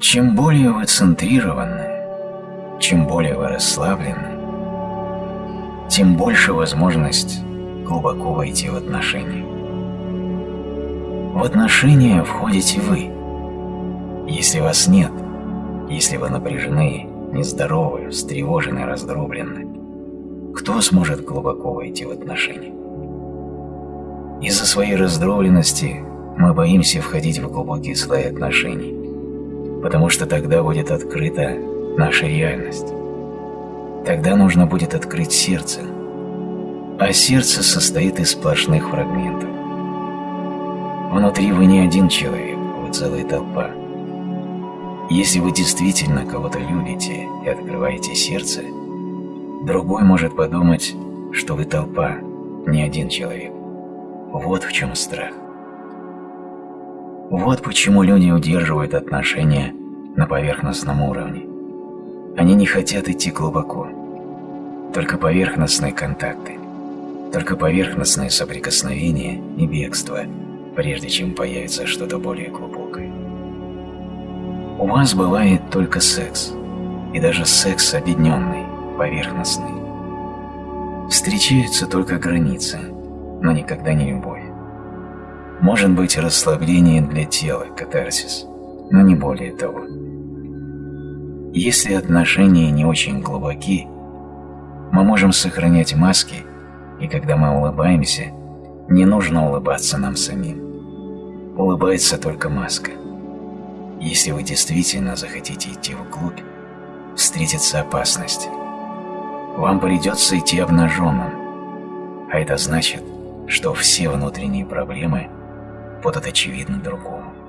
Чем более вы центрированы, чем более вы расслаблены, тем больше возможность глубоко войти в отношения. В отношения входите вы. Если вас нет, если вы напряжены, нездоровы, встревожены, раздроблены, кто сможет глубоко войти в отношения? Из-за своей раздробленности мы боимся входить в глубокие слои отношений, потому что тогда будет открыта наша реальность. Тогда нужно будет открыть сердце, а сердце состоит из сплошных фрагментов. Внутри вы не один человек, вы целая толпа. Если вы действительно кого-то любите и открываете сердце, другой может подумать, что вы толпа, не один человек. Вот в чем страх. Вот почему люди удерживают отношения на поверхностном уровне. Они не хотят идти глубоко. Только поверхностные контакты, только поверхностные соприкосновения и бегство, прежде чем появится что-то более глубокое. У вас бывает только секс, и даже секс объединенный, поверхностный. Встречаются только границы, но никогда не любовь. Может быть расслабление для тела, катарсис, но не более того. Если отношения не очень глубоки, мы можем сохранять маски, и когда мы улыбаемся, не нужно улыбаться нам самим. Улыбается только маска. Если вы действительно захотите идти вглубь, встретится опасность. Вам придется идти обнаженным, а это значит, что все внутренние проблемы будут очевидны другому.